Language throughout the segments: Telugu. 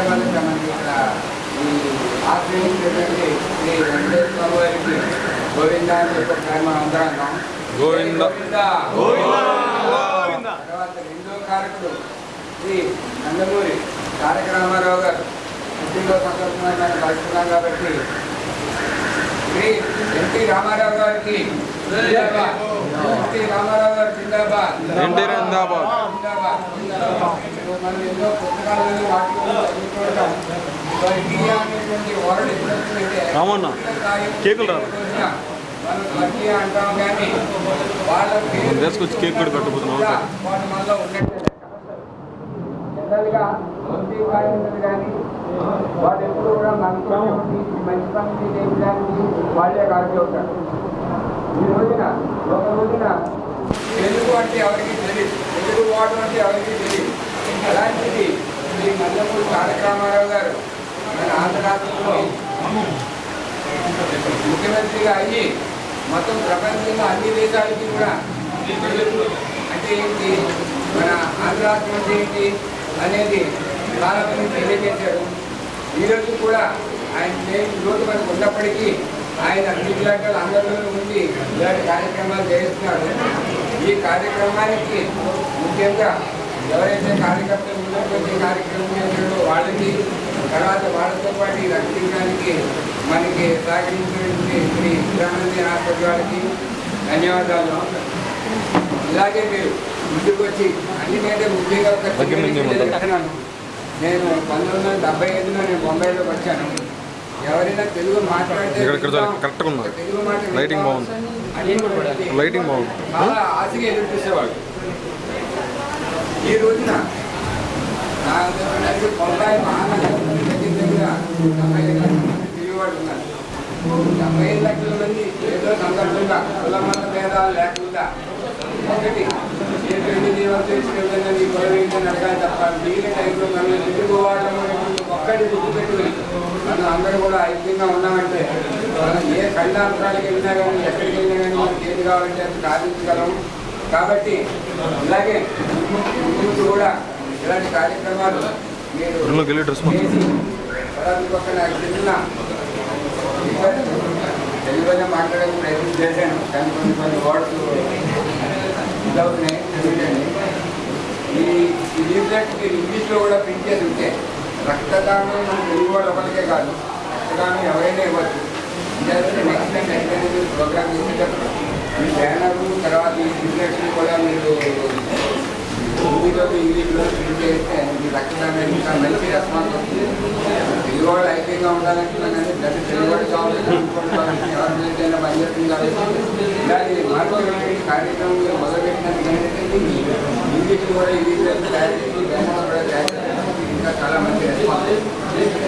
మొట్టమొదట మనకి ఇక్కడ ఈ ఆశ్రయించినటువంటి శ్రీ వెంకటేశ్వర వారికి గోవింద అని చెప్పి మనం అందరం అన్నాం గోవింద. గోవింద తర్వాత రెండో కారకుడు శ్రీ నందమూరి తారక రామారావు గారు ఇంటిలో సందర్భంగా కలుస్తున్నాం కాబట్టి శ్రీ ఎన్టీ రామారావు గారికి. ఎన్టీ రామారావు గారు జిందాబాద్ జిందాబాద్. జిందాబాద్. మనం ఎన్నో పుస్తకాలలో వాటిలో చదువుతుంటాం. సో ఇండియా అనేటువంటి వరల్డ్ కేకులు రా. మనం స్వర్గీయ అంటాం కానీ వాళ్ళ పేరు కేక్ కూడా కట్టుకుపోతున్నాం. కూడా వాళ్ళ మనలో ఉన్నట్టే జనరల్గా కానీ వాళ్ళు ఎప్పుడు కూడా ఈ మంచి పని చేయడానికి వాళ్ళే కాల్చి ఈ రోజున ఒక రోజున తెలుగు అంటే ఎవరికి తెలియదు తెలుగు వాడు అంటే ఎవరికి తెలియదు అలాంటిది శ్రీ నందమూరి తారక రామారావు గారు మన ఆంధ్ర రాష్ట్రంలో ముఖ్యమంత్రిగా అయ్యి మొత్తం ప్రపంచంలో అన్ని దేశాలకి కూడా అంటే ఏంటి? మన ఆంధ్ర రాష్ట్రం అంటే ఏంటి అనేది చాలా మంది తెలియజేశారు ఈరోజు కూడా ఆయన లేని రోజు మనకు ఉన్నప్పటికీ ఆయన మీలాంటి అందరిలోనూ ఉండి ఇలాంటి కార్యక్రమాలు చేస్తున్నారు ఈ కార్యక్రమానికి ముఖ్యంగా ఎవరైతే కార్యకర్తలు ఉన్నటువంటి కార్యక్రమం చేశారో వాళ్ళకి తర్వాత వాళ్ళతో పాటు ఈ రక్షించడానికి మనకి సహకరించినటువంటి శ్రీ విద్యానంది హాస్పిటల్ వారికి ధన్యవాదాలు ఇలాగే మీరు ముందుకు వచ్చి అన్నికంటే ముఖ్యంగా ఒక. నేను పంతొమ్మిది వందల డెబ్బై ఐదులో నేను బొంబాయిలోకి వచ్చాను ఎవరైనా తెలుగు మాట్లాడితే. తెలుగు మాట వింటాం. లైటింగ్ బాగుంది. లైటింగ్ బాగుంది. ఆశగా ఎదురు చూసేవాడు ఈ రోజున నా దగ్గర బొంబాయి మహానగరం దగ్గర దగ్గర డెబ్బై ఐదు లక్షల మంది తిరిగేవాడు ఉన్నారు. డెబ్బై ఐదు లక్షల మంది ఏదో సందర్భంగా కుల మత భేదాలు లేకుండా ఒకటి ఏ పెళ్ళి జీవం చేసుకెళ్ళినా నీ గొడవ ఏంటని అడగాలి తప్ప మిగిలిన టైంలో మనం తెలుగు ఒక్కటి గుర్తుపెట్టుకుని మనం అందరూ కూడా ఐక్యంగా ఉన్నామంటే మనం ఏ ఖండాంతరాలకు వెళ్ళినా కానీ ఎక్కడికి వెళ్ళినా కానీ మనకి ఏది కావాలంటే అది సాధించగలం కాబట్టి ఇలాగే ముందు కూడా ఇలాంటి కార్యక్రమాలు మీరు. చేసి పక్కన చిన్న తెలుగులోనే మాట్లాడడానికి ప్రయత్నం చేశాను. కానీ కొన్ని కొన్ని వర్డ్స్ ఇదవుతున్నాయి తెలియదండి ఈ లీఫ్లెట్ మీరు ఇంగ్లీష్లో కూడా ప్రింట్ చేసి ఉంటే రక్తదానం మన తెలుగు వాళ్ళు ఒకరికే కాదు రక్తదానం ఎవరైనా ఇవ్వచ్చు. నెక్స్ట్ టైం ఎక్కడైనా ప్రోగ్రామ్ చేసేటప్పుడు మీ బ్యానరు తర్వాత ఈ లీఫ్లెట్స్ని కూడా మీరు హిందీలో ఇంగ్లీష్లో ప్రింట్ చేస్తే మీ రక్తదానం ఇంకా మంచి రెస్పాన్స్ వస్తుంది తెలుగు వాళ్ళు ఐక్యంగా ఉండాలంటున్నాం కానీ ప్రతి తెలుగు వాడు కావాలి ఎవరి అయినా పనిచేస్తుంది కాబట్టి ఇలాంటి మార్పులు కార్యక్రమంలో మొదలుపెట్టినందుకు ఏంటంటే ఇంగ్లీష్ కూడా ఇంగ్లీష్ తయారు చేసి బ్యానర్ కూడా తయారు చేసి ఇంకా చాలా మంచి రెస్పాన్స్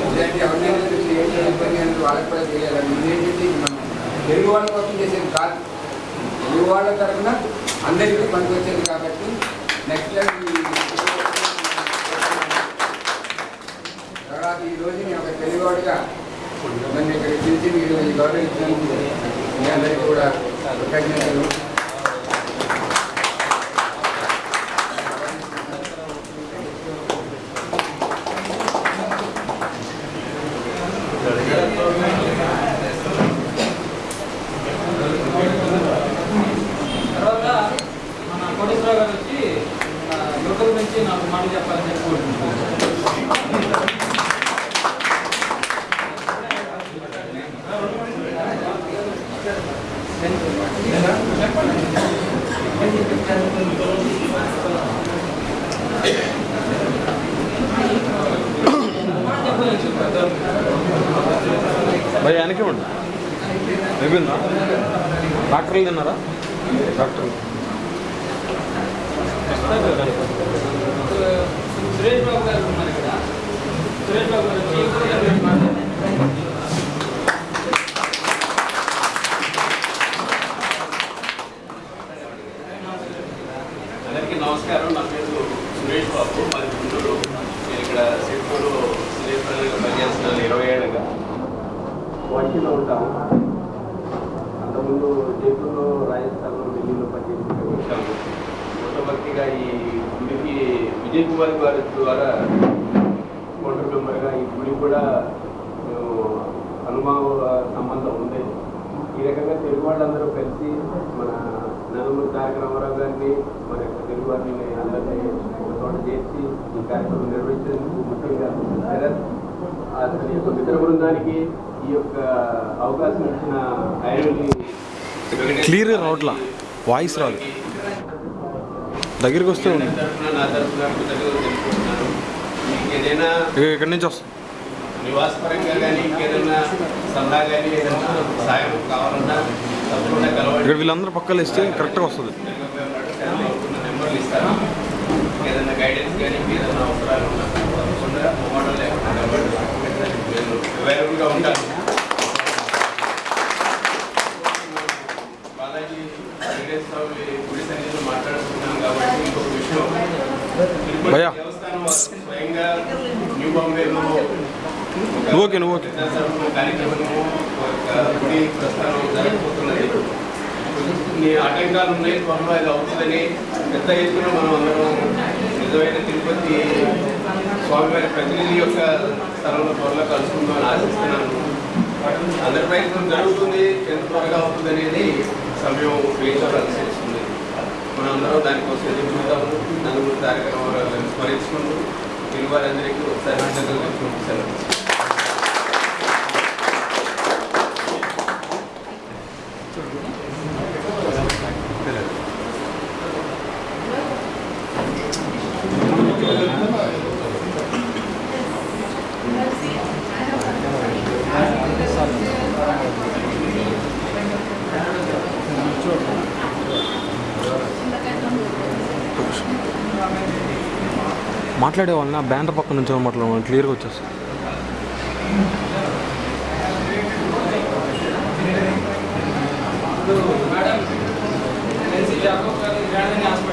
ఇలాంటి ఎవరినైనా చూసి ఏంటి ఇబ్బంది అనేది వాళ్ళకి కూడా తెలియాలి ఇదేంటి మనం తెలుగు వాళ్ళ కోసం చేసేది కాదు తెలుగు వాళ్ళ తరఫున అందరికీ పనికి కాబట్టి నెక్స్ట్ టైం తర్వాత ఈ రోజు నేను ఒక తెలివాడుగా నన్ను ఇక్కడ పిలిచి మీరు ఈ గౌరవించినందుకు మీ అందరికీ కూడా కృతజ్ఞతలు తర్వాత మన కోటేశ్వరరావు గారు వచ్చి ఆ, లోకల్ నుంచి నాకు మాట చెప్పాలని చెప్పుకుంటున్నాను భయ వెనక్కి ఉండి అయిపోయిందా? డాక్టర్లు తిన్నారా? డాక్టర్లు. సురేష్ బాబు గారు ఉన్నారు ఇక్కడ సురేష్ బాబు గారు అందరికీ నమస్కారం. నా పేరు సురేష్ బాబు. మాది గుంటూరు నేను ఇక్కడ సిడ్కూరు సురేష్ పనిచేస్తున్నాను ఇరవై ఏళ్ళుగా వంటిలో ఉంటాము అంతకుముందు జైపూర్లో రాజస్థాన్లో ఢిల్లీలో పనిచేసి ఇక్కడ వచ్చాము మొట్టమొదటిగా ఈ గుడికి విజయ్ కుమార్ గారి ద్వారా ఓటర్ మెంబర్గా కూడా అనుభవ సంబంధం ఉంది. ఈ రకంగా తెలుగు వాళ్ళందరూ కలిసి మన నలుగురు తారక రామారావు గారిని మన యొక్క తెలుగు వారిని అందరినీ చోట చేర్చి ఈ కార్యక్రమం నిర్వహించేందుకు ముఖ్యంగా శరత్ అతని యొక్క మిత్ర బృందానికి ఈ యొక్క అవకాశం ఇచ్చిన ఐరన్లీ క్లియర్గా రావట్లా? వాయిస్ రాదు. దగ్గరికి వస్తే ఉంది. ఇక్కడి నుంచి వస్తుంది నివాసపరంగా కానీ ఇంకేదైనా సలహా కానీ ఏదైనా సాయం కావాలన్నా తప్పకుండా కలవండి. ఇక్కడ వీళ్ళందరూ పక్కలు ఇస్తే కరెక్ట్గా వస్తుంది. నెంబర్లు ఇస్తాను. ఏదైనా గైడెన్స్ కానీ ఏదైనా అవసరాలు ఉన్నా తప్పకుండా మొబైల్ లేకుండా కలవండి. నేను అవైలబుల్గా ఉంటాను. వెంకటేశ్వర గుడి సన్నిధిలో మాట్లాడుతున్నాం కాబట్టి ఇంకొక విషయం. దేవస్థానం స్వయంగా న్యూ బాంబేలో ఓకే నువ్వు ఓకే కార్యక్రమము గుడి ప్రస్థానం జరగబోతున్నది. కొన్ని ఆటంకాలు ఉన్నాయి. త్వరలో అది అవుతుందని పెద్ద ఎత్తున మనం అందరం నిజమైన తిరుపతి స్వామివారి ప్రతినిధి యొక్క స్థలంలో త్వరలో కలుసుకుందామని ఆశిస్తున్నాను. అందరి ప్రయత్నం జరుగుతుంది. ఎంత త్వరగా అవుతుంది అనేది సమయం వేయించాల్సి వస్తుంది మనం దానికోసం ఎదురు చూద్దాము నందమూరి తారక స్మరించుకుంటూ తెలుగు వారందరికీ ఒకసారి సెలవు మాట్లాడే వాళ్ళ బ్యానర్ పక్క నుంచి మాట్లాడమని క్లియర్గా వచ్చేస్తుంది madam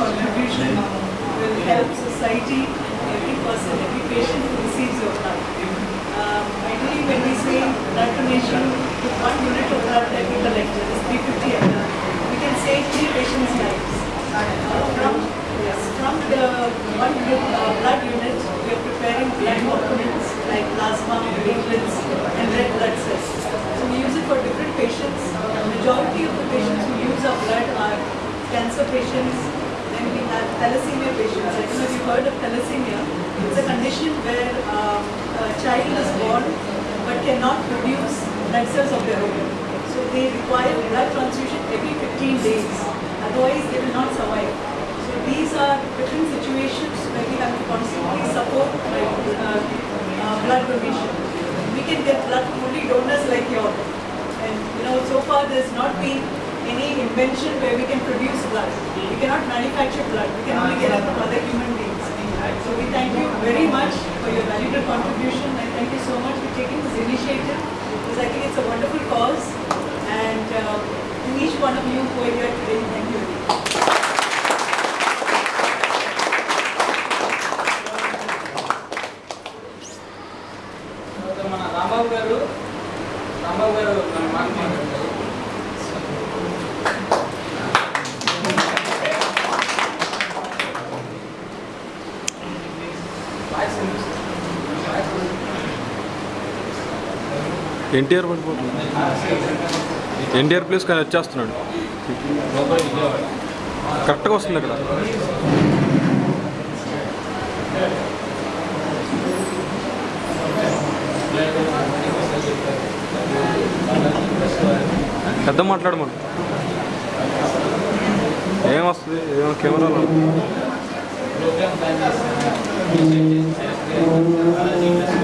contribution will help society, and every person, every patient who receives your blood. Um, ideally, when we say blood donation, one unit of blood that we collect, that is 350 ml, we can save three patients' lives. Uh, from, yes, from the one uh, blood unit, we are preparing blood components like plasma, platelets, and red blood cells. So we use it for different patients. The majority of the patients who use our blood are cancer patients, then we have thalassemia patients. I don't know if you've heard of thalassemia. It's a condition where um, a child is born but cannot produce blood cells of their own. So they require blood transfusion every 15 days. Otherwise, they will not survive. So these are different situations where we have to constantly support like, uh, uh, blood donation. We can get blood only donors like yours. And you know, so far there's not been any invention where we can produce blood. We cannot manufacture blood. We can only get it from other human beings. So we thank you very much for your valuable contribution and thank you so much for taking this initiative because I think it's a wonderful cause and uh, to each one of you who are here today, NTR పడిపోతుంది ఎన్టీఆర్ ప్లేస్ కానీ వచ్చేస్తున్నాడు. కరెక్ట్గా వస్తుంది ఇక్కడ పెద్ద మాట్లాడమను ఏం వస్తుంది? ఏమో కెమెరాలో. 先生、先生、先生、先生、先生、先生、先生、先、